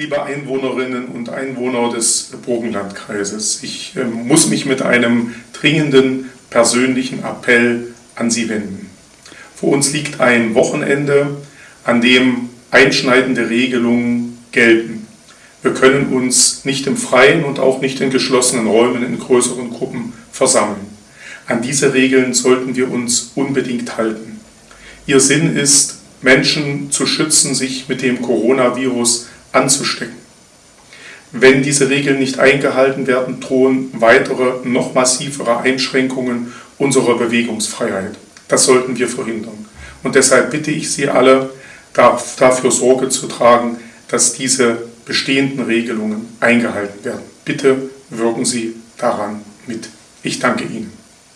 liebe Einwohnerinnen und Einwohner des Burgenlandkreises, ich äh, muss mich mit einem dringenden persönlichen Appell an Sie wenden. Vor uns liegt ein Wochenende, an dem einschneidende Regelungen gelten. Wir können uns nicht im Freien und auch nicht in geschlossenen Räumen in größeren Gruppen versammeln. An diese Regeln sollten wir uns unbedingt halten. Ihr Sinn ist, Menschen zu schützen, sich mit dem Coronavirus anzustecken. Wenn diese Regeln nicht eingehalten werden, drohen weitere, noch massivere Einschränkungen unserer Bewegungsfreiheit. Das sollten wir verhindern. Und deshalb bitte ich Sie alle, dafür Sorge zu tragen, dass diese bestehenden Regelungen eingehalten werden. Bitte wirken Sie daran mit. Ich danke Ihnen.